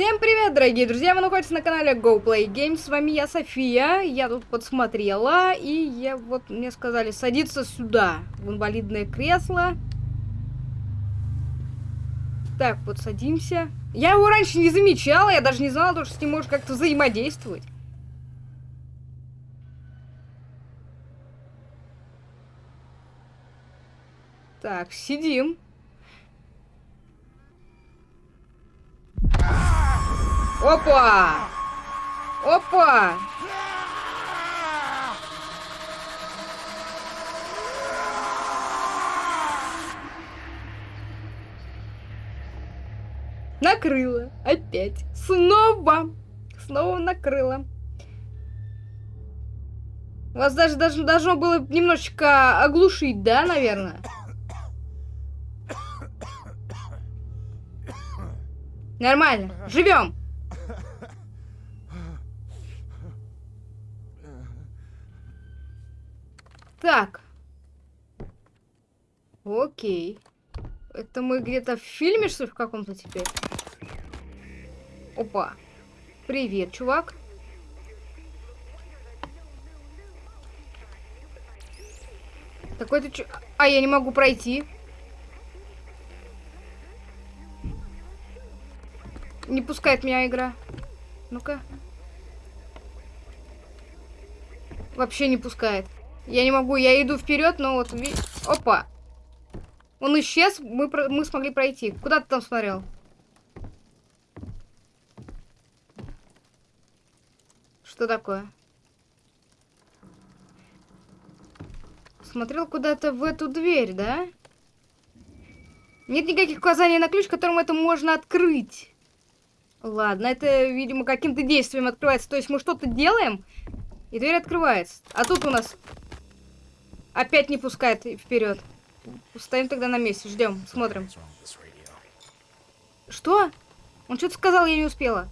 Всем привет, дорогие друзья! Вы находитесь на канале Go Play Games. С вами я, София. Я тут подсмотрела, и я вот мне сказали садиться сюда, в инвалидное кресло. Так, вот садимся. Я его раньше не замечала, я даже не знала, что с ним можно как-то взаимодействовать. Так, сидим. Опа! Опа! Накрыло. Опять. Снова. Снова накрыло. Вас даже, даже должно было немножечко оглушить, да, наверное? Нормально. Живем. Так. Окей. Это мы где-то в фильме, что ли, в каком-то теперь? Опа. Привет, чувак. Такой ты чё... А, я не могу пройти. Не пускает меня игра. Ну-ка. Вообще не пускает. Я не могу, я иду вперед, но вот... Опа! Он исчез, мы, про... мы смогли пройти. Куда ты там смотрел? Что такое? Смотрел куда-то в эту дверь, да? Нет никаких указаний на ключ, которым это можно открыть. Ладно, это, видимо, каким-то действием открывается. То есть мы что-то делаем, и дверь открывается. А тут у нас опять не пускает вперед. Стоим тогда на месте, ждем, смотрим. Что? Он что-то сказал, я не успела.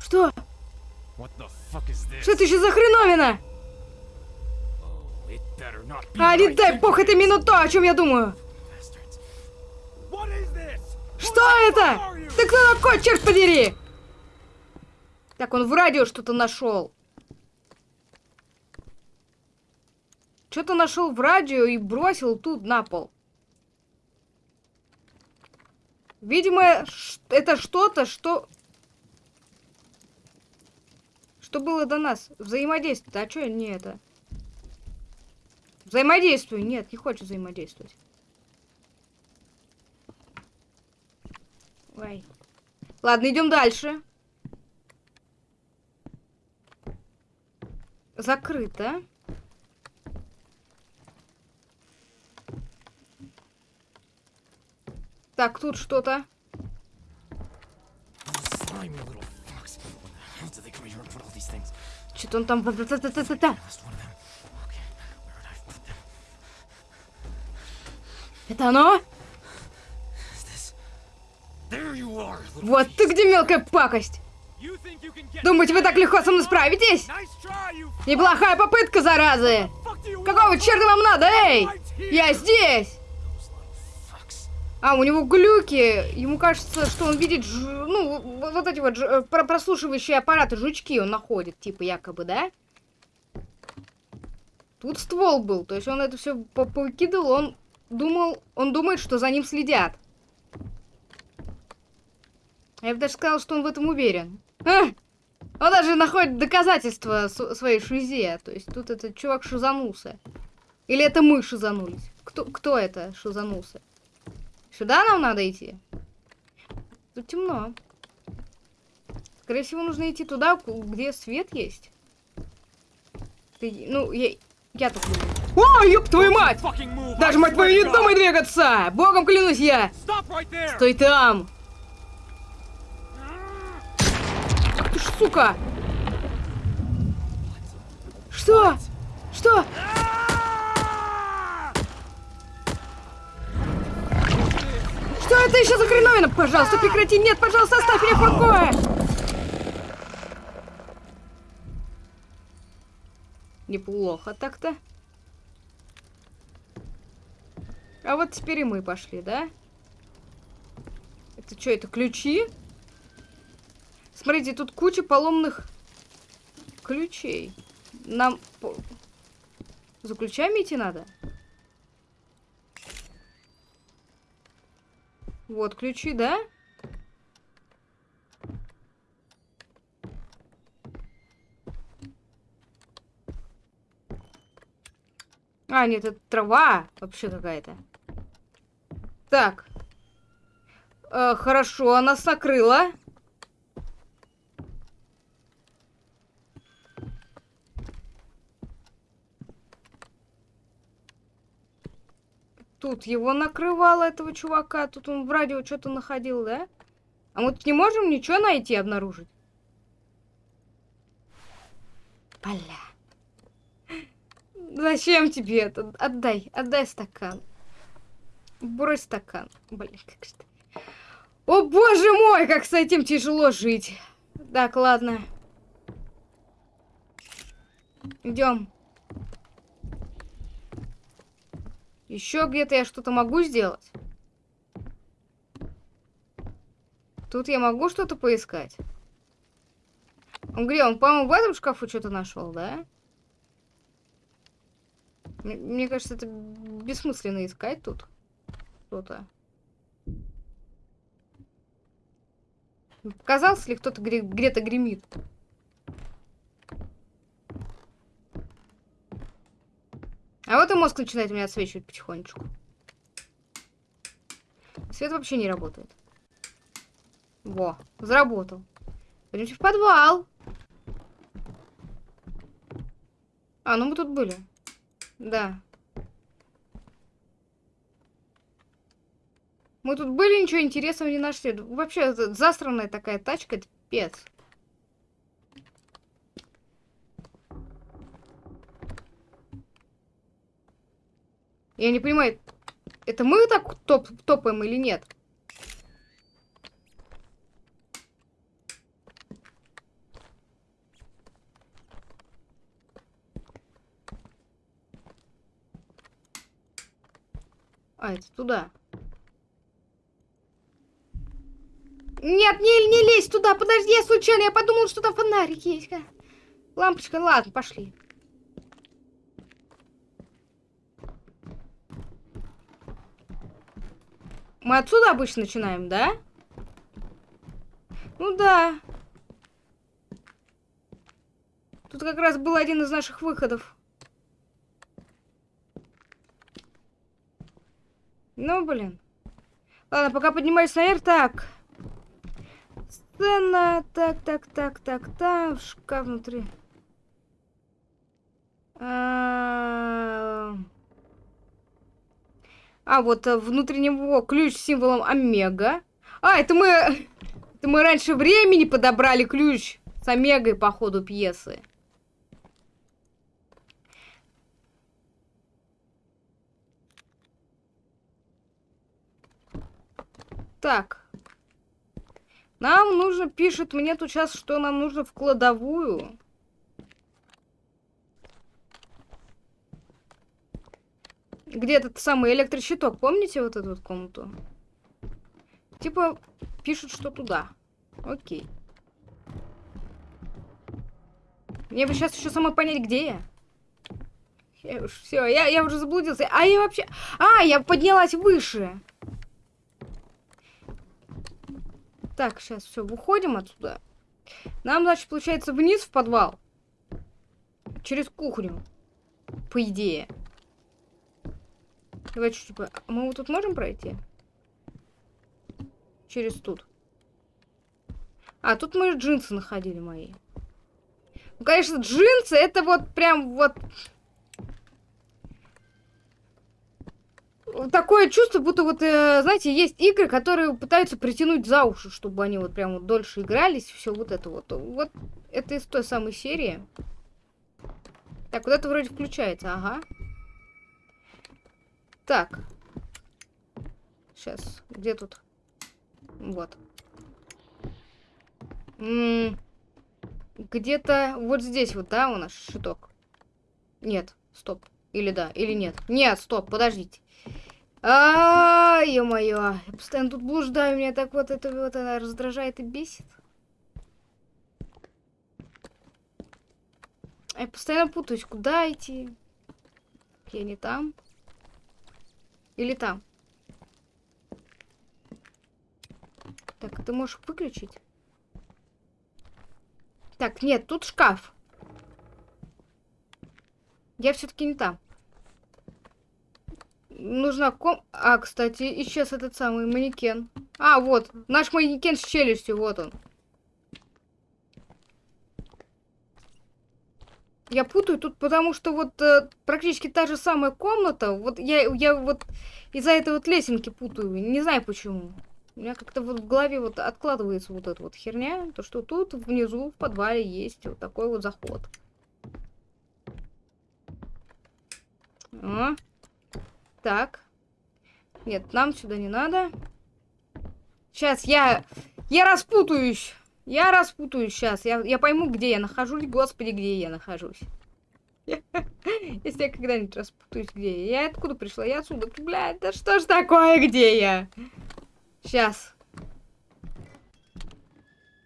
Что? Что это еще за хреновина? А, не дай бог, это именно то, о чем я думаю. Что это? Ты кто такой, черт подери? Так, он в радио что-то нашел. Что-то нашел в радио и бросил тут на пол. Видимо, это что-то, что... Что было до нас? Взаимодействие. А что не это? Взаимодействую. Нет, не хочет взаимодействовать. Ой. Ладно, идем дальше. Закрыто. Так, тут что-то. Что-то он там... Это оно? Вот ты где, мелкая пакость! Думаете, вы так легко со мной справитесь? Неплохая попытка, заразы! Какого черта вам надо, эй? Я здесь! А, у него глюки. Ему кажется, что он видит, ж... ну, вот эти вот ж... Э, прослушивающие аппараты, жучки он находит, типа, якобы, да? Тут ствол был, то есть он это все повыкидывал, он думал, он думает, что за ним следят. Я бы даже сказал, что он в этом уверен. А! Он даже находит доказательства своей шизе. То есть тут этот чувак шизанулся. Или это мы шизанулись? Кто, кто это шизанулся? Сюда нам надо идти? Тут темно. Скорее всего, нужно идти туда, где свет есть. Ты, ну, я, я тут буду. О, ёб твою мать! Даже, мать твою, не думай двигаться! Богом клянусь я! Стой там! Ж, сука! Что? Что? Что это еще за хреновина? Пожалуйста, прекрати! Нет, пожалуйста, оставь меня в покое! Неплохо так-то. А вот теперь и мы пошли, да? Это что, это ключи? Смотрите, тут куча поломных ключей. Нам за ключами идти надо? Вот ключи, да? А, нет, это трава вообще какая-то. Так. Э, хорошо, она накрыла. Тут его накрывало, этого чувака. Тут он в радио что-то находил, да? А мы тут не можем ничего найти, обнаружить? Бля. Зачем тебе это? Отдай, отдай стакан. Брось стакан. Блин, как же О, боже мой, как с этим тяжело жить. Так, ладно. Идем. Еще где-то я что-то могу сделать? Тут я могу что-то поискать? Он где? Он, по-моему, в этом шкафу что-то нашел, да? Мне, мне кажется, это бессмысленно искать тут что-то. Показался ли кто-то где-то гремит? А вот и мозг начинает меня отсвечивать потихонечку. Свет вообще не работает. Во, заработал. Пойдемте в подвал. А, ну мы тут были. Да. Мы тут были, ничего интересного не нашли. Вообще, засранная такая тачка, это пец. Я не понимаю, это мы так топ топаем или нет? А, это туда. Нет, не, не лезь туда, подожди, я случайно, я подумал, что там фонарик есть. Лампочка, ладно, пошли. Мы отсюда обычно начинаем, да? Ну да. Тут как раз был один из наших выходов. Ну, блин. Ладно, пока поднимаюсь наверх. Так. Сцена. Так, так, так, так, так. Шкаф внутри. А -а -а а, вот э, внутри него ключ с символом омега. А, это мы... Это мы раньше времени подобрали ключ с омегой по ходу пьесы. Так. Нам нужно, пишет мне тут сейчас, что нам нужно в кладовую. Где этот самый электрощиток? Помните вот эту вот комнату? Типа, пишут, что туда. Окей. Мне бы сейчас еще самой понять, где я. я уж, все, я, я уже заблудился. А я вообще... А, я поднялась выше. Так, сейчас все, выходим отсюда. Нам, значит, получается вниз в подвал. Через кухню. По идее. Давай чуть-чуть... Мы вот тут можем пройти? Через тут. А, тут мы джинсы находили мои. Ну, конечно, джинсы это вот прям вот... Такое чувство, будто вот, э, знаете, есть игры, которые пытаются притянуть за уши, чтобы они вот прям вот дольше игрались, все вот это вот. Вот это из той самой серии. Так, вот это вроде включается, ага. Так. Сейчас. Где тут? Вот. Где-то вот здесь вот, да, у нас щиток? Нет, стоп. Или да, или нет. Нет, стоп, подождите. А, ё-моё, я постоянно тут блуждаю, меня так вот это вот она раздражает и бесит. Я постоянно путаюсь, куда идти. Я не там. Или там. Так, ты можешь выключить? Так, нет, тут шкаф. Я все-таки не там. Нужна ком... А, кстати, исчез этот самый манекен. А, вот. Наш манекен с челюстью, вот он. Я путаю тут, потому что вот э, практически та же самая комната. Вот я, я вот из-за этой вот лесенки путаю. Не знаю почему. У меня как-то вот в голове вот откладывается вот эта вот херня. То, что тут внизу в подвале есть вот такой вот заход. О. Так. Нет, нам сюда не надо. Сейчас я... Я распутаюсь. Я распутаюсь сейчас. Я, я пойму, где я нахожусь. Господи, где я нахожусь. Если я когда-нибудь распутаюсь, где я. Я откуда пришла? Я отсюда. Блядь, да что ж такое, где я? Сейчас.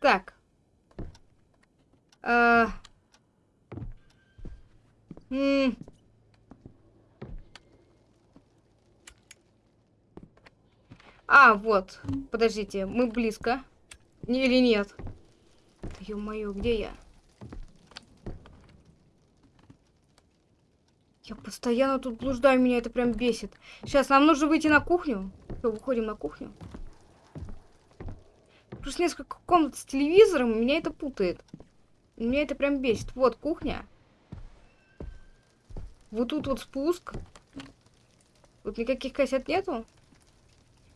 Так. А... М а, вот. Подождите, мы близко. Или нет? Ё-моё, где я? Я постоянно тут блуждаю, меня это прям бесит. Сейчас, нам нужно выйти на кухню. Все, выходим на кухню. Просто несколько комнат с телевизором, меня это путает. Меня это прям бесит. Вот, кухня. Вот тут вот спуск. Тут никаких кассет нету.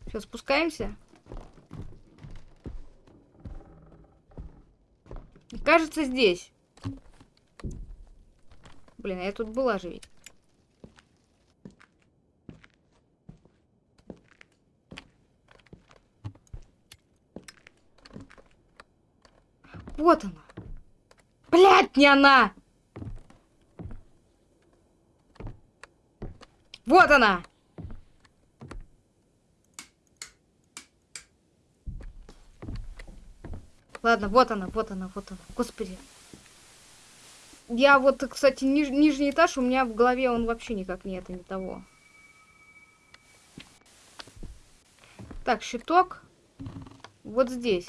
Сейчас спускаемся. Кажется, здесь. Блин, а я тут была же ведь. Вот она. Блядь, не она! Вот она! Ладно, вот она, вот она, вот она. Господи. Я вот, кстати, ниж нижний этаж, у меня в голове он вообще никак нет, и не того. Так, щиток. Вот здесь.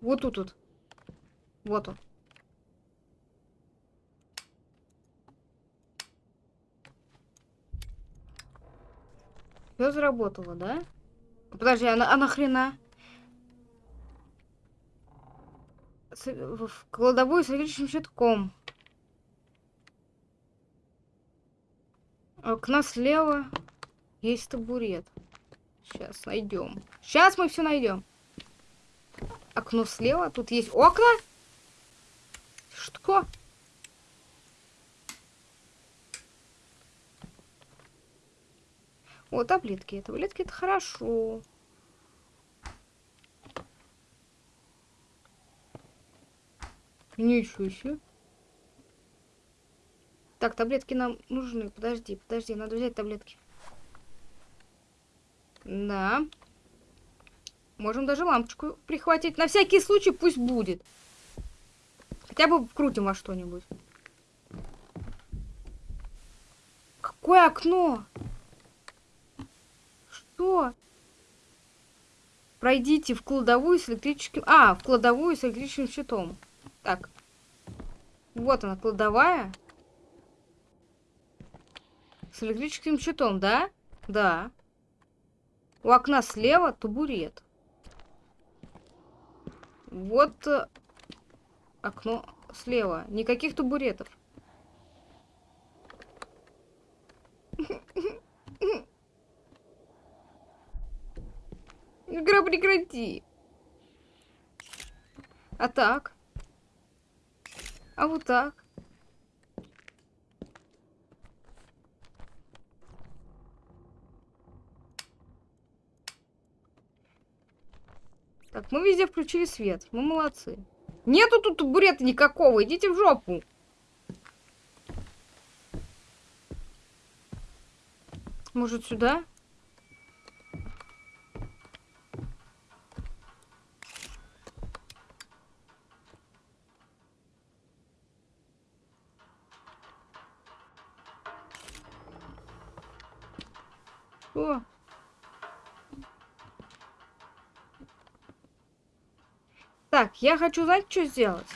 Вот тут вот. Вот он. Все заработало, да? Подожди, а, на, а нахрена? С, в кладовую с электрическим щитком. Окна слева. Есть табурет. Сейчас найдем. Сейчас мы все найдем. Окно слева. Тут есть окна. Что? О, таблетки. Таблетки это хорошо. Ничего себе. Так, таблетки нам нужны. Подожди, подожди, надо взять таблетки. Да. Можем даже лампочку прихватить. На всякий случай пусть будет. Хотя бы вкрутим во что-нибудь. Какое окно? Что? Пройдите в кладовую с электрическим... А, в кладовую с электрическим щитом. Так. Вот она, кладовая. С электрическим щитом, да? Да. У окна слева табурет. Вот э, окно слева. Никаких табуретов. Игра, прекрати. А так? А вот так? Так, мы везде включили свет. Мы молодцы. Нету тут табурета никакого. Идите в жопу. Может, сюда? Я хочу знать, что сделать.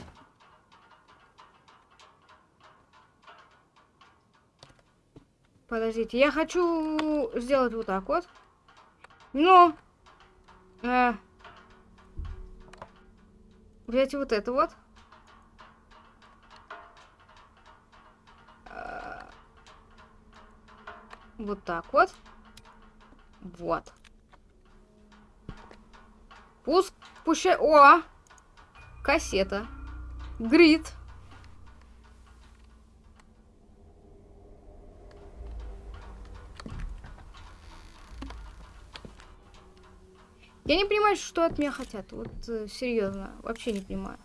Подождите, я хочу сделать вот так вот. Но... Э, взять вот это вот. Э, вот так вот. Вот. Пуск... Пущай... О! Кассета. Грид. Я не понимаю, что от меня хотят. Вот э, серьезно, вообще не понимаю.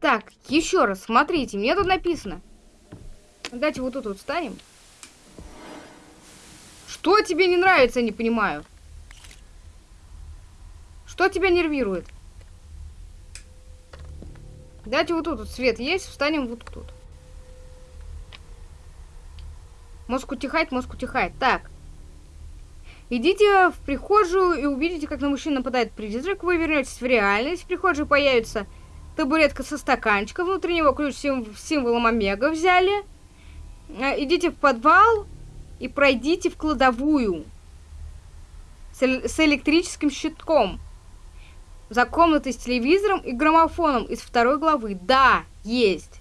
Так, еще раз, смотрите, мне тут написано. Давайте вот тут вот встанем. Что тебе не нравится, я не понимаю. Что тебя нервирует? Дайте вот тут вот свет есть, встанем вот тут. Мозг утихает, мозг утихает. Так. Идите в прихожую и увидите, как на мужчину нападает призрак. Вы вернетесь в реальность. В прихожей появится табуретка со стаканчиком. Внутри него ключ символом Омега взяли. Э, идите в подвал и пройдите в кладовую с, электрическим щитком. За комнатой с телевизором и граммофоном из второй главы. Да, есть.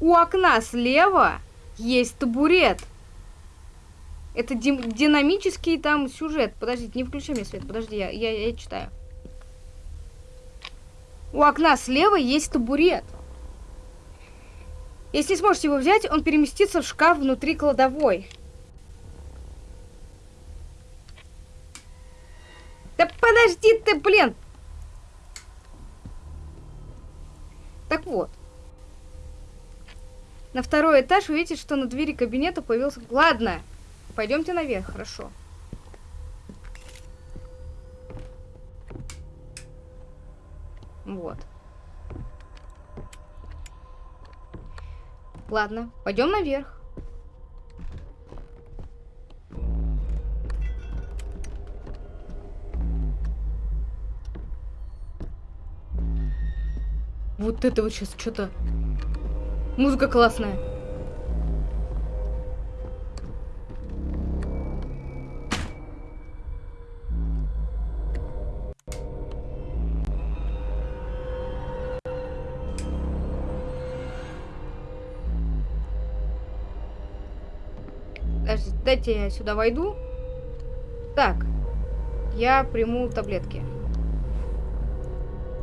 У окна слева есть табурет. Это динамический там сюжет. Подождите, не включи мне свет. Подожди, я, я, я читаю. У окна слева есть табурет. Если сможете его взять, он переместится в шкаф внутри кладовой. Да подожди ты, блин! Так вот. На второй этаж увидите, что на двери кабинета появился... Ладно, пойдемте наверх, хорошо. Вот. Ладно, пойдем наверх. Вот это вот сейчас что-то Музыка классная. Дайте я сюда войду. Так. Я приму таблетки.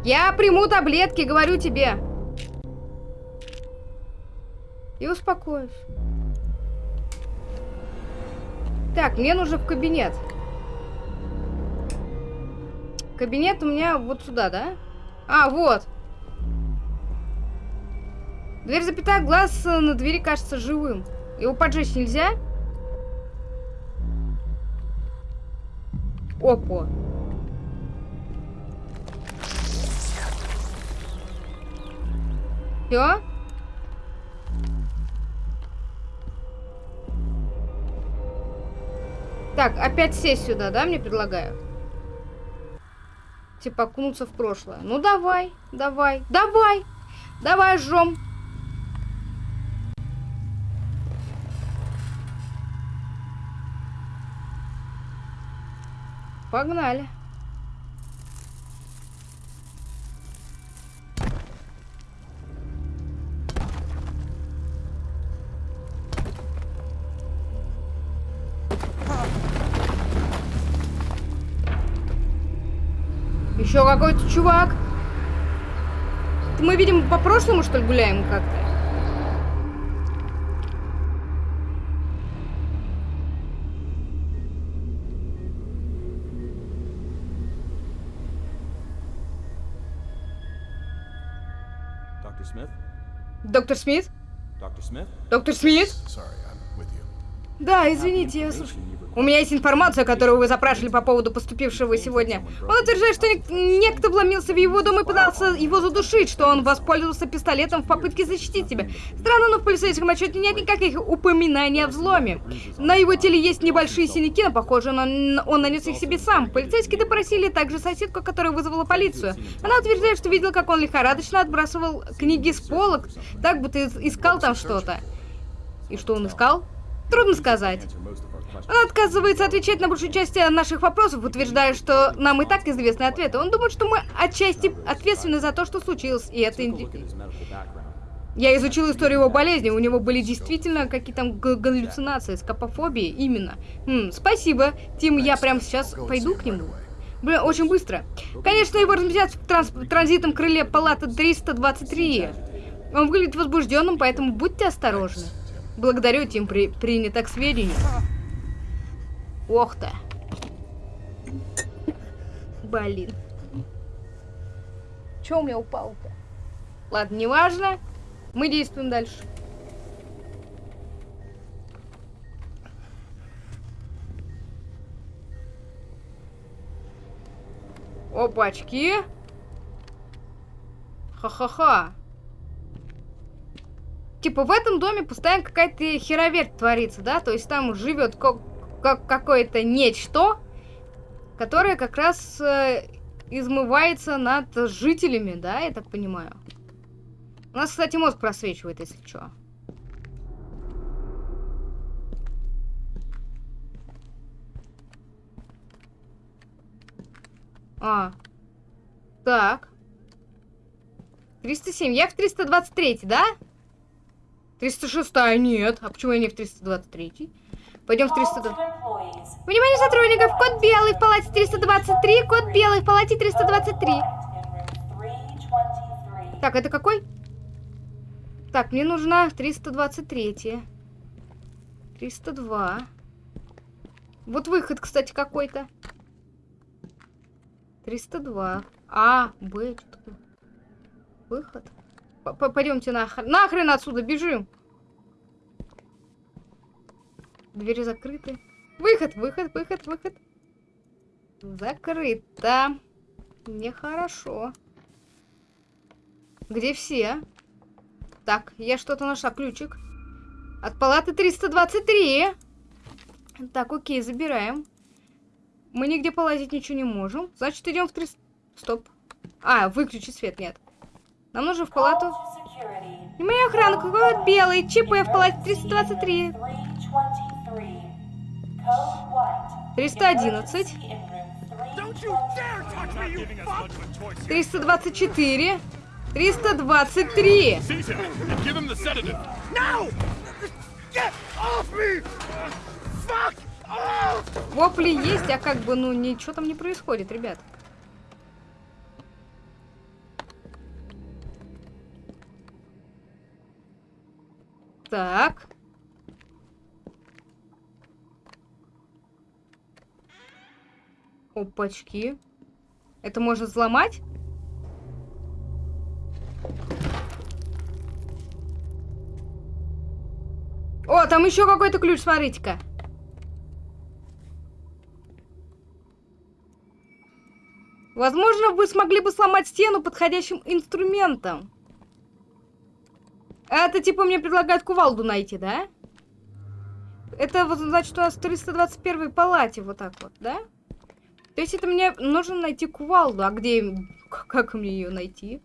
Я приму таблетки, говорю тебе и успокоюсь. Так, мне нужно в кабинет. Кабинет у меня вот сюда, да? А, вот. Дверь запятая, глаз на двери кажется живым. Его поджечь нельзя? Опа. Все? Так, опять сесть сюда, да, мне предлагают? Типа окунуться в прошлое. Ну давай, давай, давай, давай жжем. Погнали. Еще какой-то чувак. Мы, видим, по прошлому, что ли, гуляем как-то? Доктор Смит? Доктор Смит? Да, извините, я слушаю. У меня есть информация, которую вы запрашивали по поводу поступившего сегодня. Он утверждает, что нек- некто вломился в его дом и пытался его задушить, что он воспользовался пистолетом в попытке защитить себя. Странно, но в полицейском отчете нет никаких упоминаний о взломе. На его теле есть небольшие синяки, но похоже, он, он нанес их себе сам. Полицейские допросили также соседку, которая вызвала полицию. Она утверждает, что видела, как он лихорадочно отбрасывал книги с полок, так будто ис- искал там что-то. И что он искал? Трудно сказать. Он отказывается отвечать на большую часть наших вопросов, утверждая, что нам и так известны ответы. Он думает, что мы отчасти ответственны за то, что случилось, и это... Я изучил историю его болезни, у него были действительно какие-то галлюцинации, скопофобии, именно. М, спасибо, Тим, я прямо сейчас пойду к нему. Блин, очень быстро. Конечно, его разместят в транс- транзитном крыле палаты 323. Он выглядит возбужденным, поэтому будьте осторожны. Благодарю, Тим, при... принято к сведению. Ох ты. Блин. Чё у меня упал-то? Ладно, неважно. Мы действуем дальше. Опачки. Ха-ха-ха. Типа в этом доме постоянно какая-то хероверть творится, да? То есть там живет как какое-то нечто, которое как раз э, измывается над жителями, да, я так понимаю. У нас, кстати, мозг просвечивает, если что. А. Так. 307. Я в 323, да? 306 нет. А почему я не в 323? Пойдем в 320. Внимание сотрудников! Код белый в палате 323, код белый в палате 323. Так, это какой? Так, мне нужна 323. 302. Вот выход, кстати, какой-то. 302. А, Б, что такое? Выход. П- п- Пойдемте нахрен. Нахрен отсюда, бежим. Двери закрыты. Выход, выход, выход, выход. Закрыто. Нехорошо. Где все? Так, я что-то нашла. Ключик. От палаты 323. Так, окей, забираем. Мы нигде полазить ничего не можем. Значит, идем в 300... Стоп. А, выключи свет, нет. Нам нужно в палату... Внимание, охрана, какой белый, ЧП в палате 323. 311. 324. 323. Вопли есть, а как бы, ну, ничего там не происходит, ребят. Так. Опачки. Это можно взломать? О, там еще какой-то ключ, смотрите-ка. Возможно, вы смогли бы сломать стену подходящим инструментом. Это типа мне предлагают кувалду найти, да? Это вот значит у нас в 321 палате вот так вот, да? То есть это мне нужно найти кувалду. А где... Как мне ее найти?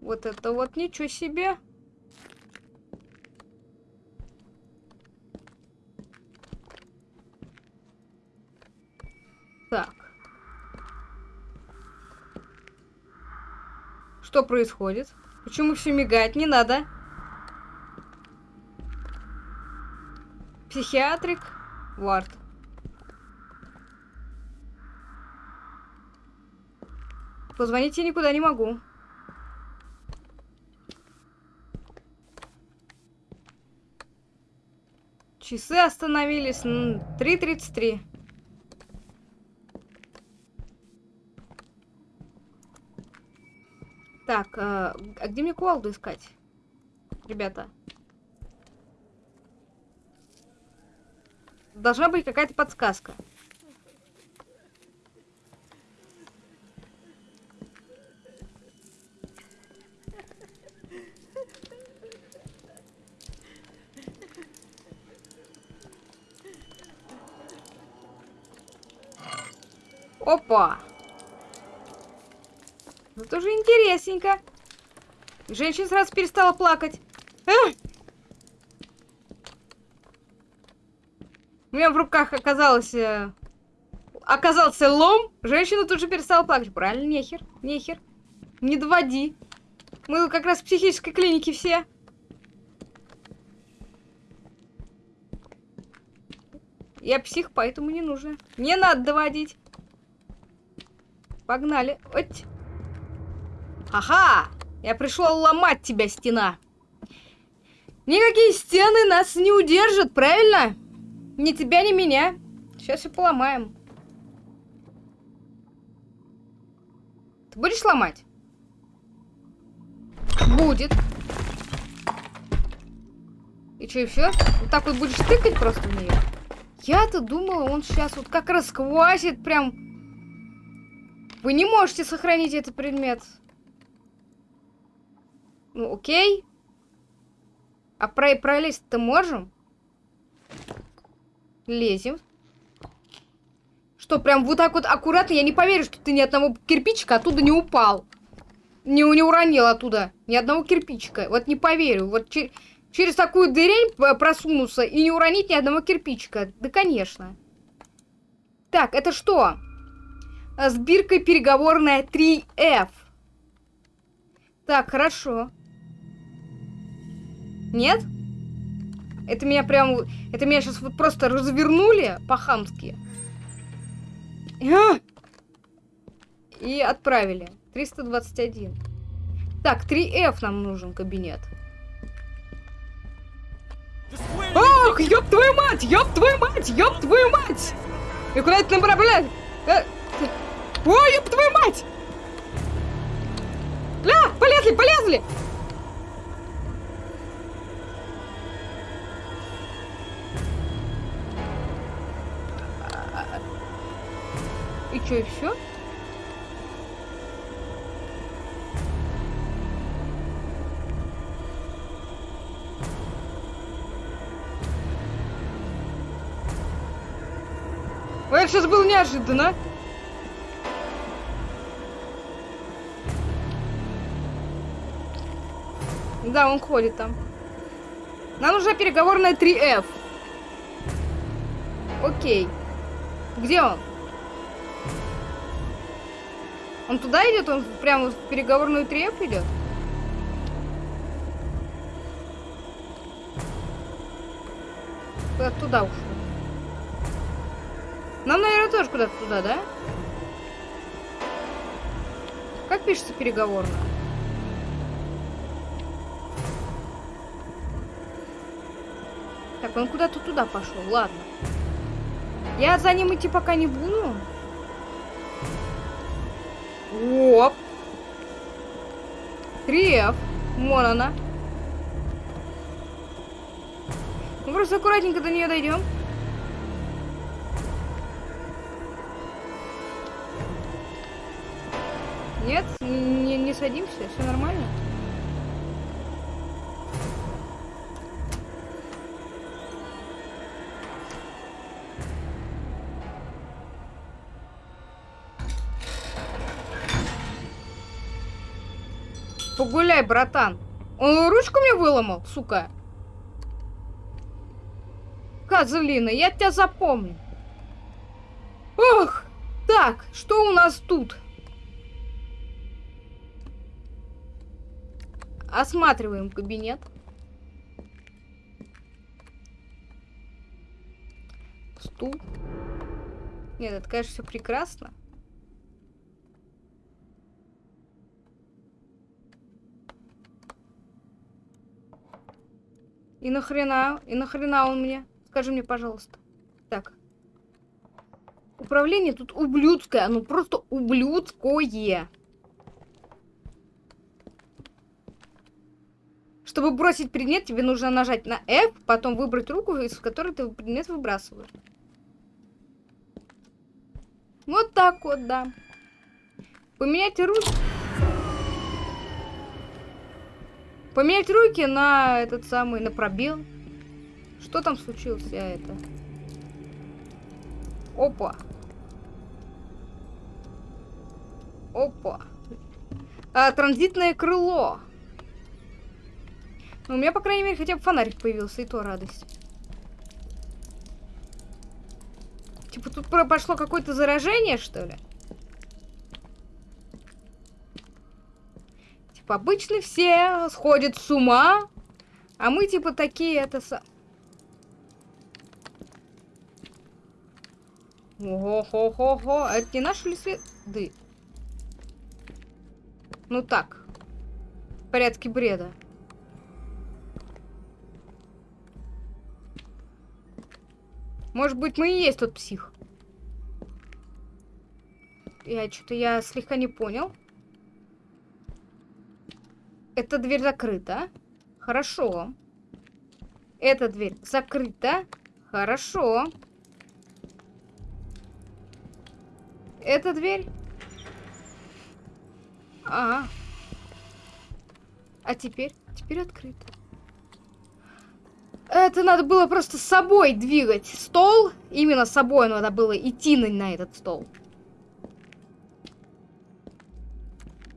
Вот это вот ничего себе. Так. Что происходит? Почему все мигает? Не надо. Психиатрик. Вард. Позвонить я никуда не могу. Часы остановились. м, 3.33. Так, а, а где мне кувалду искать? Ребята. Должна быть какая-то подсказка. Опа! Ну тоже интересненько. Женщина сразу перестала плакать. А! У меня в руках оказалось... э, оказался лом. Женщина тут же перестала плакать. Правильно, нехер, нехер. Не доводи. Мы как раз в психической клинике все. Я псих, поэтому не нужно. Не надо доводить. Погнали. Оть. Ага! Я пришел ломать тебя, стена. Никакие стены нас не удержат, правильно? Ни тебя, ни меня. Сейчас все поломаем. Ты будешь ломать? Будет. И что, и все? Вот так вот будешь тыкать просто в нее? Я-то думала, он сейчас вот как расквасит прям. Вы не можете сохранить этот предмет. Ну, окей. А про пролезть-то можем? Лезем. Что, прям вот так вот аккуратно? Я не поверю, что ты ни одного кирпичика оттуда не упал. Не, не уронил оттуда ни одного кирпичика. Вот не поверю. Вот че- через такую дырень п- просунуться и не уронить ни одного кирпичика. Да, конечно. Так, это что? А, С биркой переговорная 3F. Так, хорошо. Нет? Это меня прям... Это меня сейчас вот просто развернули по-хамски. А! И отправили. 321. Так, 3F нам нужен кабинет. Ох, ёб твою мать, ёб твою мать, ёб твою мать! И куда это направлять? Э, Ой, ёб твою мать! Ля, полезли, полезли! Чё, и все? Ой, сейчас было неожиданно. Да, он ходит там. Нам нужна переговорная 3F. Окей. Где он? Он туда идет? Он прямо в переговорную 3F идет? Куда туда ушел? Нам, наверное, тоже куда-то туда, да? Как пишется переговорная? Так, он куда-то туда пошел, ладно. Я за ним идти пока не буду. Оп. 3F. Вон она. Мы просто аккуратненько до нее дойдем. Нет, не, не садимся, все нормально. Погуляй, братан. Он ручку мне выломал, сука. Козлина, я тебя запомню. Ох, так, что у нас тут? Осматриваем кабинет. Стул. Нет, это, конечно, все прекрасно. И нахрена? И нахрена он мне? Скажи мне, пожалуйста. Так. Управление тут ублюдское. Ну, просто ублюдское. Чтобы бросить предмет, тебе нужно нажать на F, потом выбрать руку, из которой ты предмет выбрасываешь. Вот так вот, да. Поменять руки. Поменять руки на этот самый, на пробел. Что там случилось, я это? Опа. Опа. А, транзитное крыло. Ну, у меня, по крайней мере, хотя бы фонарик появился, и то радость. Типа тут про- пошло какое-то заражение, что ли? Обычно все сходят с ума, а мы типа такие это... са- Ого-хо-хо-хо. А это не наши ли следы? Ну так. В порядке бреда. Может быть, мы и есть тот псих. Я что-то я слегка не понял. Эта дверь закрыта. Хорошо. Эта дверь закрыта. Хорошо. Эта дверь. Ага. А теперь? Теперь открыто. Это надо было просто собой двигать стол. Именно собой надо было идти на, на этот стол.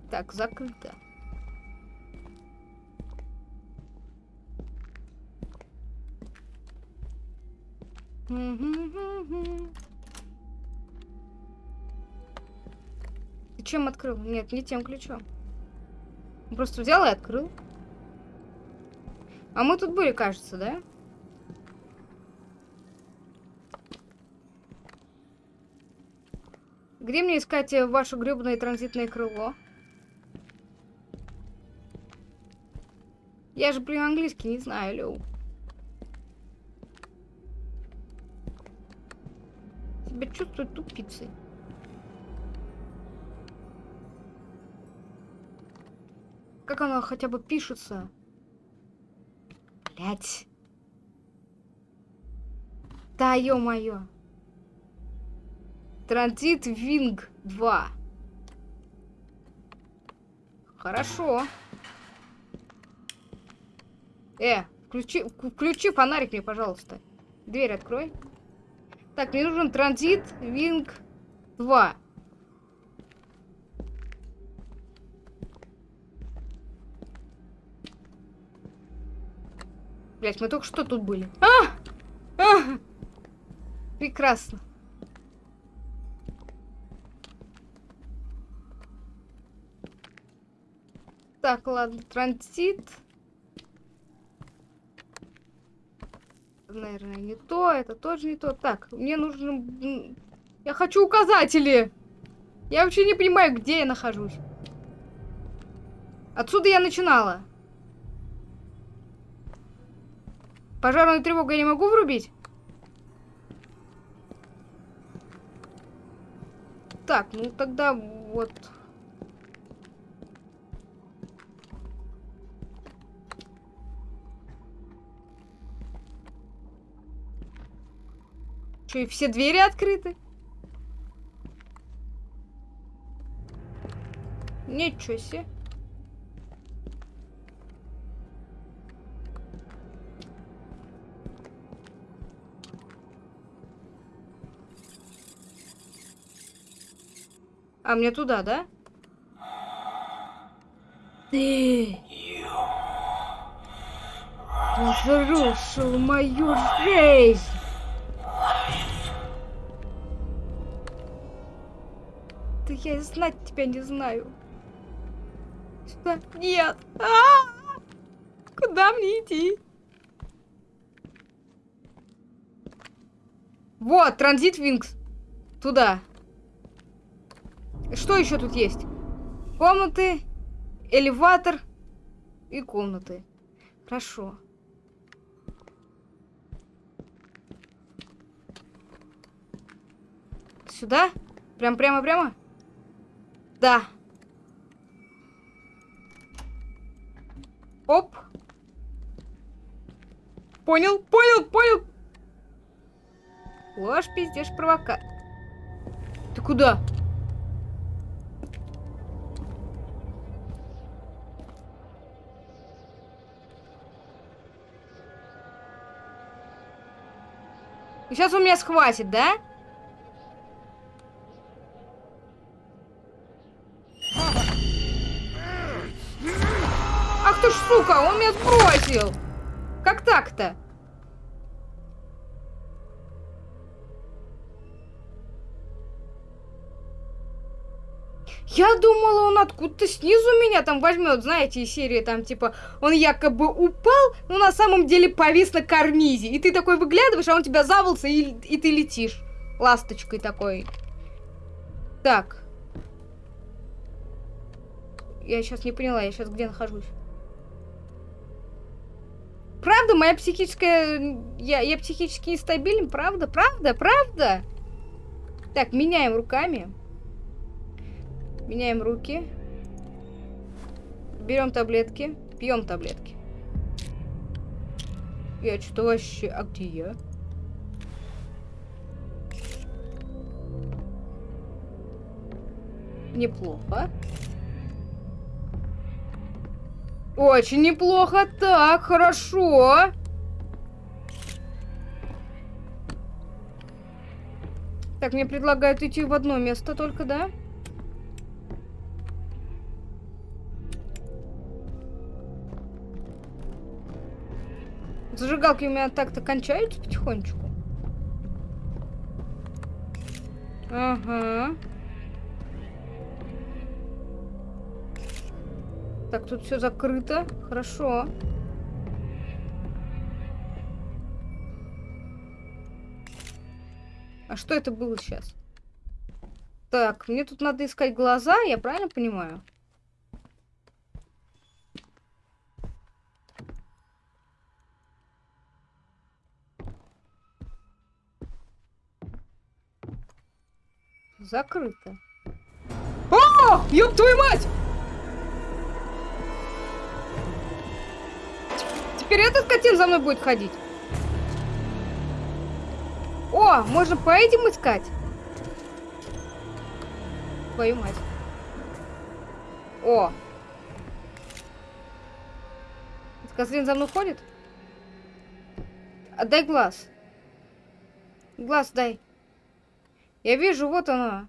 Так, закрыто. Ты чем открыл? Нет, не тем ключом. Просто взял и открыл. А мы тут были, кажется, да? Где мне искать э, ваше гребаное транзитное крыло? Я же, блин, английский не знаю, Лёу. Себя чувствую тупицей. Как оно хотя бы пишется? Блять. Да, ё-моё. Транзит Винг 2. Хорошо. Э, включи, включи фонарик мне, пожалуйста. Дверь открой. Так, мне нужен транзит Винг 2. Блять, мы только что тут были. А! А! Прекрасно. Так, ладно, транзит. Наверное, не то, это тоже не то. Так, мне нужно... Я хочу указатели! Я вообще не понимаю, где я нахожусь. Отсюда я начинала. Пожарную тревогу я не могу врубить? Так, ну тогда вот... Что, и все двери открыты? Ничего себе. А мне туда, да? Ты разрушил мою жизнь. Я знать тебя не знаю. Сюда. Нет. А! Куда мне идти? Вот, транзит Винкс. Туда. Что еще тут есть? Комнаты, элеватор и комнаты. Хорошо. Сюда? Прям прямо-прямо? Да. Оп. Понял, понял, понял. Ложь, пиздешь, провока. Ты куда? И сейчас он меня схватит, да? Ах меня сбросил! Как так-то? Я думала, он откуда-то снизу меня там возьмет, знаете, из серии там, типа, он якобы упал, но на самом деле повис на карнизе. И ты такой выглядываешь, а он тебя завался, и, и ты летишь. Ласточкой такой. Так. Я сейчас не поняла, я сейчас где нахожусь? Правда, моя психическая... Я, я психически нестабилен, правда? Правда? Правда? Так, меняем руками. Меняем руки. Берем таблетки. Пьем таблетки. Я что-то вообще... А где я? Неплохо. Очень неплохо. Так, хорошо. Так, мне предлагают идти в одно место только, да? Зажигалки у меня так-то кончаются потихонечку. Ага. Так, тут все закрыто. Хорошо. А что это было сейчас? Так, мне тут надо искать глаза, я правильно понимаю? Закрыто. О, ёб твою мать! Теперь этот котин за мной будет ходить. О, можно по этим искать? Твою мать. О. Этот козлин за мной ходит? Отдай глаз. Глаз дай. Я вижу, вот она.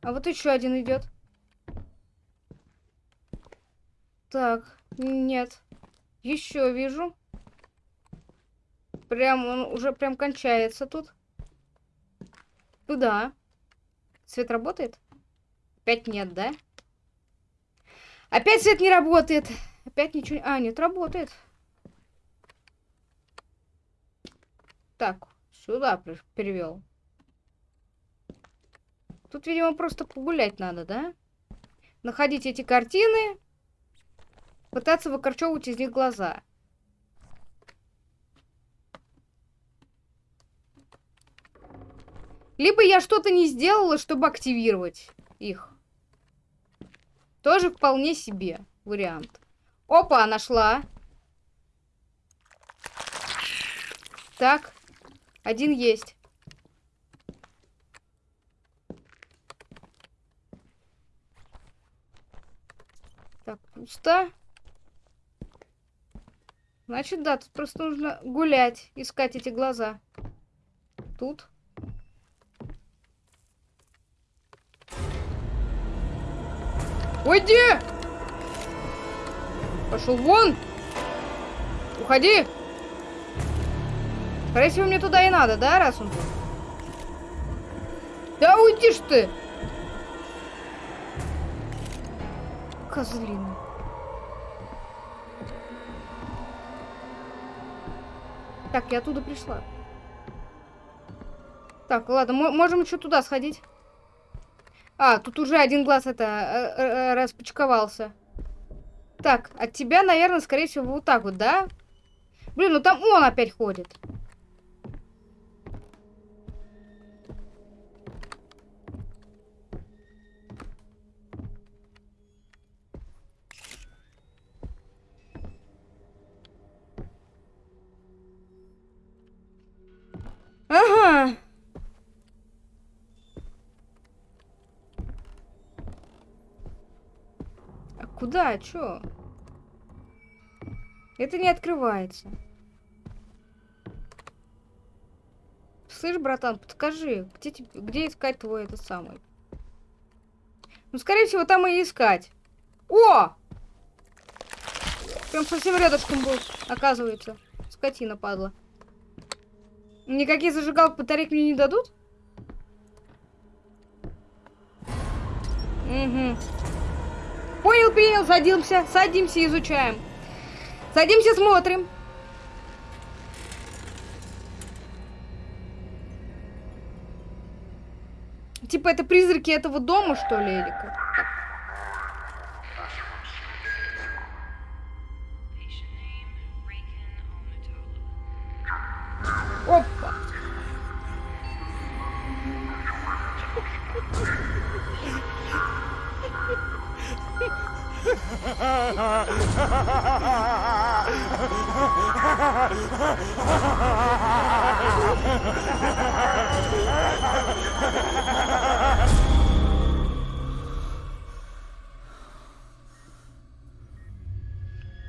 А вот еще один идет. Так, нет. Еще вижу. Прям он уже прям кончается тут. Туда. Свет работает? Опять нет, да? Опять свет не работает. Опять ничего... А, нет, работает. Так, сюда перевел. Тут, видимо, просто погулять надо, да? Находить эти картины. Пытаться выкорчевывать из них глаза. Либо я что-то не сделала, чтобы активировать их. Тоже вполне себе вариант. Опа, нашла. Так, один есть. Так, пусто. Значит, да, тут просто нужно гулять, искать эти глаза. Тут. Уйди! Пошел вон! Уходи! Скорее всего, мне туда и надо, да, раз он тут? Да уйди ж ты! Козлина. Так, я оттуда пришла. Так, ладно, можем еще туда сходить. А, тут уже один глаз это э, э, распочковался. Так, от тебя, наверное, скорее всего, вот так вот, да? Блин, ну там он опять ходит. Куда? Чё? Это не открывается. Слышь, братан, подскажи, где, где искать твой этот самый? Ну, скорее всего, там и искать. О! Прям совсем рядышком был, оказывается. Скотина падла. Никакие зажигалок батарейк мне не дадут? Угу. Понял, принял, садимся, садимся, изучаем. Садимся, смотрим. Типа это призраки этого дома, что ли, или А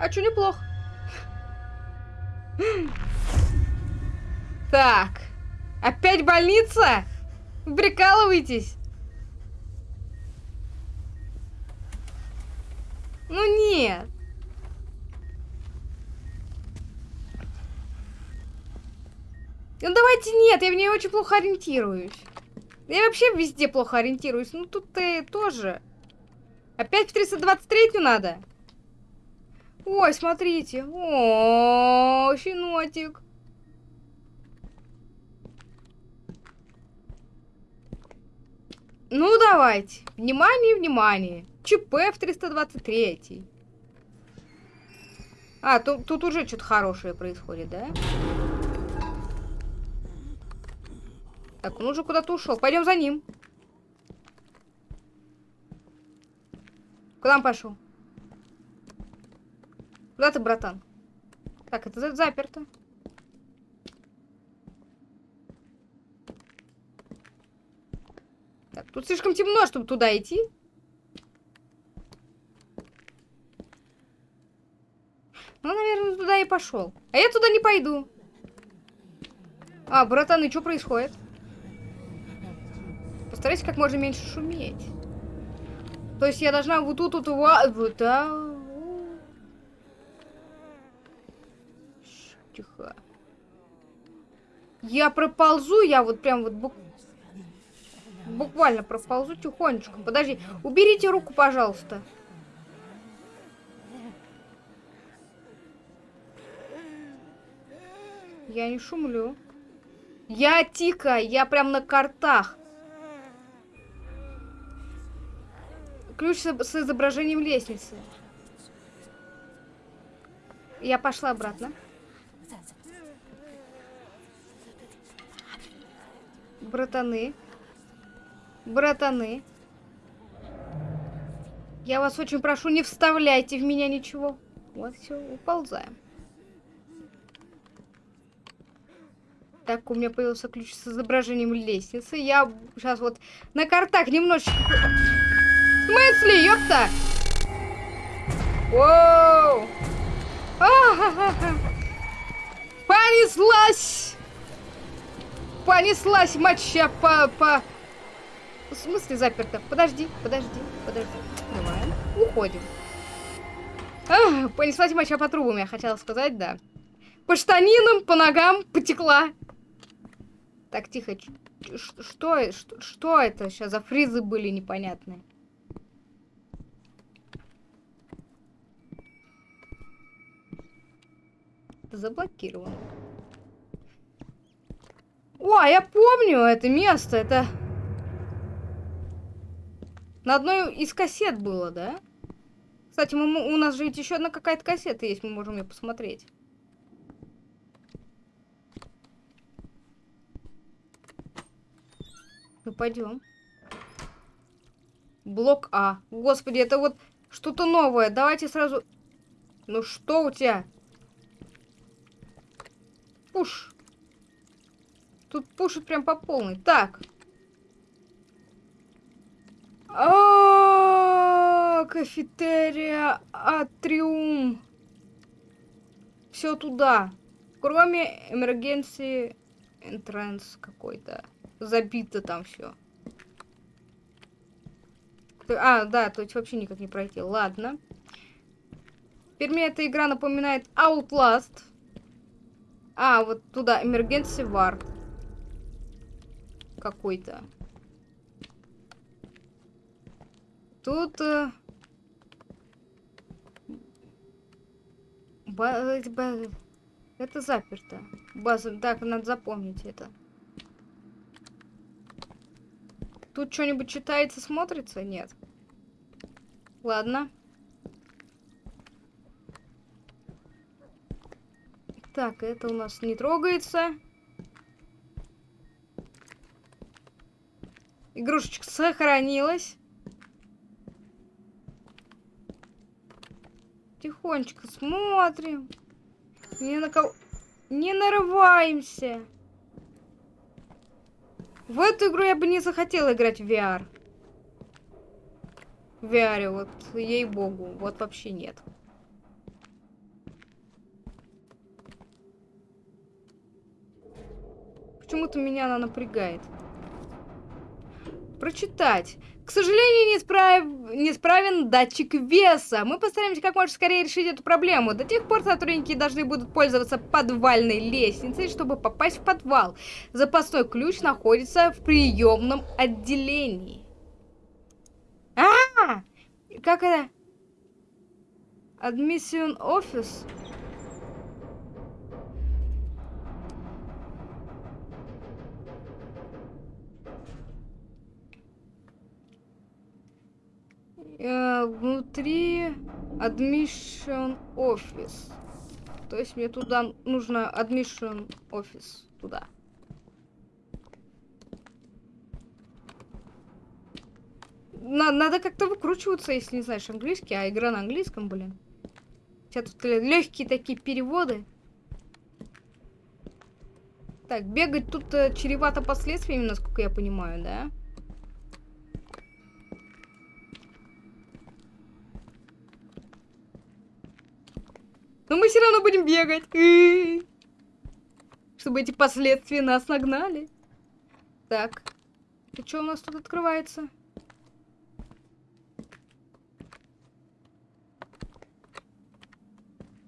чё неплохо? Так. Опять больница? Прикалываетесь? Ну нет. Ну давайте нет, я в ней очень плохо ориентируюсь. Я вообще везде плохо ориентируюсь. Ну тут ты тоже. Опять в 323 надо? Ой, смотрите. О, щенотик. Ну, давайте. Внимание, внимание. ЧП в 323. А, тут, тут уже что-то хорошее происходит, да? Так, он уже куда-то ушел. Пойдем за ним. Куда он пошел? Куда ты, братан? Так, это за- заперто. Так, тут слишком темно, чтобы туда идти. Ну, наверное, туда и пошел. А я туда не пойду. А, братан, и что происходит? Постарайся как можно меньше шуметь. То есть я должна вот тут вот ва- вот да. Тихо. Я проползу, я вот прям вот бук- буквально проползу тихонечко. Подожди, уберите руку, пожалуйста. Я не шумлю. Я тика, я прям на картах. Ключ с, изображением лестницы. Я пошла обратно. Братаны. Братаны. Я вас очень прошу, не вставляйте в меня ничего. Вот все, уползаем. Так, у меня появился ключ с изображением лестницы. Я сейчас вот на картах немножечко... В смысле, ёпта? Воу! А-ха-ха-ха. Понеслась! Понеслась моча по... по... В смысле заперто? Подожди, подожди, подожди. Открываем. Уходим. А, понеслась моча по трубам, я хотела сказать, да. По штанинам, по ногам потекла. Так, тихо. Что, что, что это сейчас за фризы были непонятные? Заблокировано. О, я помню это место. Это на одной из кассет было, да? Кстати, мы, у нас же ведь еще одна какая-то кассета есть, мы можем ее посмотреть. Ну, пойдем. Блок А. Господи, это вот что-то новое. Давайте сразу... Ну что у тебя? Пуш. Тут пушит прям по полной. Так. А, А, кафетерия, атриум. Все туда. Кроме emergency entrance какой-то. Забито там все. А, да, то есть вообще никак не пройти. Ладно. Теперь мне эта игра напоминает Outlast. А, вот туда, Emergency War. Какой-то. Тут... э, ба- Это заперто. База... Так, надо запомнить это. Тут что-нибудь читается, смотрится? Нет. Ладно. Так, это у нас не трогается. Игрушечка сохранилась. Тихонечко смотрим. Не на кого... Не нарываемся. В эту игру я бы не захотела играть в VR. В VR, вот, ей-богу, вот вообще нет. Почему-то меня она напрягает. Прочитать. К сожалению, неисправ... неисправен датчик веса. Мы постараемся как можно скорее решить эту проблему. До тех пор сотрудники должны будут пользоваться подвальной лестницей, чтобы попасть в подвал. Запасной ключ находится в приемном отделении. А, -а, -а! Как это? Admission Office? Э, внутри admission office. То есть мне туда нужно admission office туда. На- надо как-то выкручиваться, если не знаешь английский, а игра на английском, блин. Хотя тут легкие такие переводы. Так, бегать тут э, чревато последствиями, насколько я понимаю, да? Но мы все равно будем бегать. Чтобы эти последствия нас нагнали. Так. И что у нас тут открывается?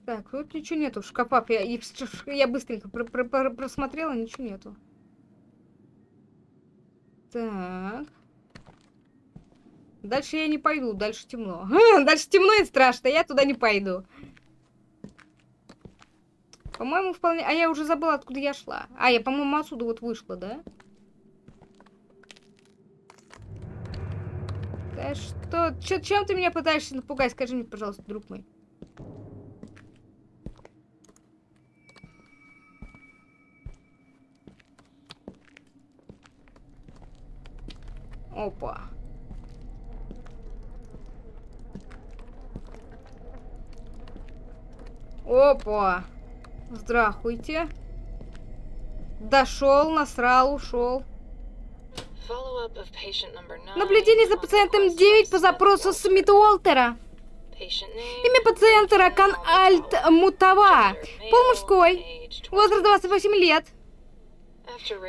Так, тут ничего нету в шкафах. Я, я быстренько про- про- про- просмотрела, ничего нету. Так. Дальше я не пойду, дальше темно. Дальше темно и страшно, я туда не пойду. По-моему, вполне... А я уже забыла, откуда я шла. А, я, по-моему, отсюда вот вышла, да? Да что? Чё, чем ты меня пытаешься напугать? Скажи мне, пожалуйста, друг мой. Опа. Опа. Здравствуйте. Дошел, насрал, ушел. Наблюдение за пациентом 9 по запросу Смит Уолтера. Имя пациента Ракан Альт Мутава. Пол мужской. Возраст 28 лет.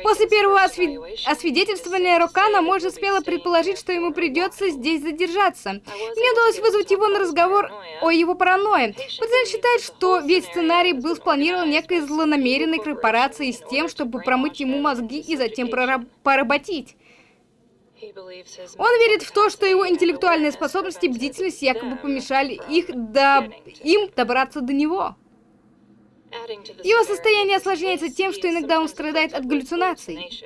После первого осви- освидетельствования Рокана можно смело предположить, что ему придется здесь задержаться. Мне удалось вызвать его на разговор о его паранойе. Пациент считает, что весь сценарий был спланирован некой злонамеренной корпорацией с тем, чтобы промыть ему мозги и затем прораб- поработить. Он верит в то, что его интеллектуальные способности и бдительность якобы помешали их до... им добраться до него. Его состояние осложняется тем, что иногда он страдает от галлюцинаций.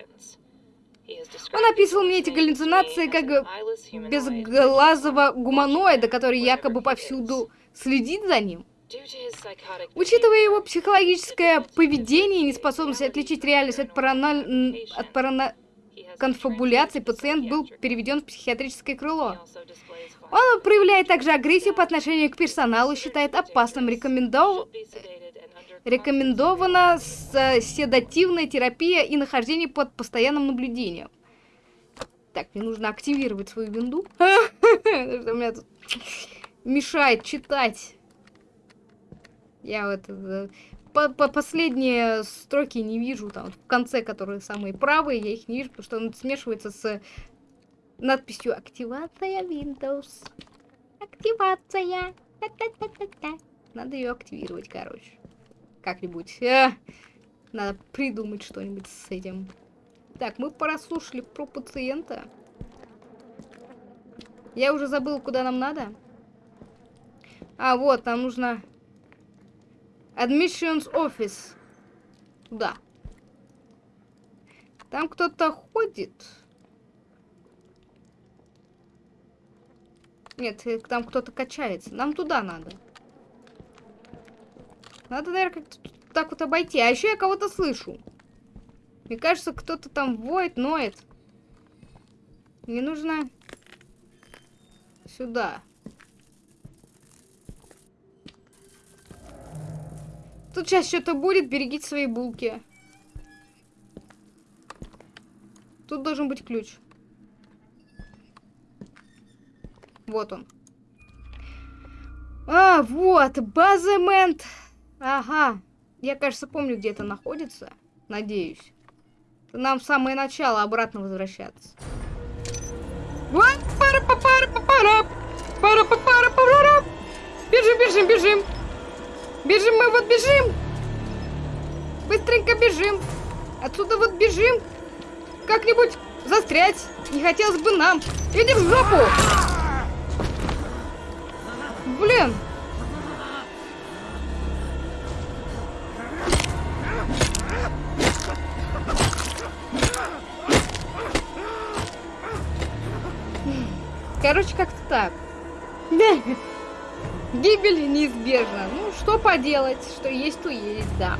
Он описывал мне эти галлюцинации как безглазого гуманоида, который якобы повсюду следит за ним. Учитывая его психологическое поведение и неспособность отличить реальность от, параналь... от парана... конфабуляции, пациент был переведен в психиатрическое крыло. Он проявляет также агрессию по отношению к персоналу, считает опасным рекомендов... Рекомендована с- седативная терапия и нахождение под постоянным наблюдением. Так, мне нужно активировать свою винду. Что меня тут мешает читать. Я вот э, по, по последние строки не вижу, там, в конце, которые самые правые, я их не вижу, потому что он смешивается с надписью «Активация Windows». Активация. Та-та-та-та-та. Надо ее активировать, короче. Как-нибудь. Э, Надо придумать что-нибудь с этим. Так, мы прослушали про пациента. Я уже забыл, куда нам надо. А, вот, нам нужно... Admissions Office. Туда. Там кто-то ходит. Нет, там кто-то качается. Нам туда надо. Надо, наверное, как-то так вот обойти. А еще я кого-то слышу. Мне кажется, кто-то там воет, ноет. Мне нужно сюда. Тут сейчас что-то будет, берегите свои булки. Тут должен быть ключ. Вот он. А, вот, баземент. Ага. Я, кажется, помню, где это находится. Надеюсь. Нам в самое начало обратно возвращаться. Пара па пара па пара пара па пара пара Бежим, бежим, бежим. Бежим, мы вот бежим. Быстренько бежим. Отсюда вот бежим. Как-нибудь застрять. Не хотелось бы нам. Иди в жопу. Блин. Гибель неизбежна. Ну, что поделать, что есть, то есть, да.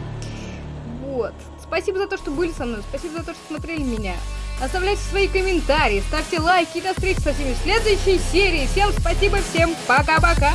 Вот. Спасибо за то, что были со мной. Спасибо за то, что смотрели меня. Оставляйте свои комментарии, ставьте лайки. До встречи со всеми в следующей серии. Всем спасибо, всем пока-пока.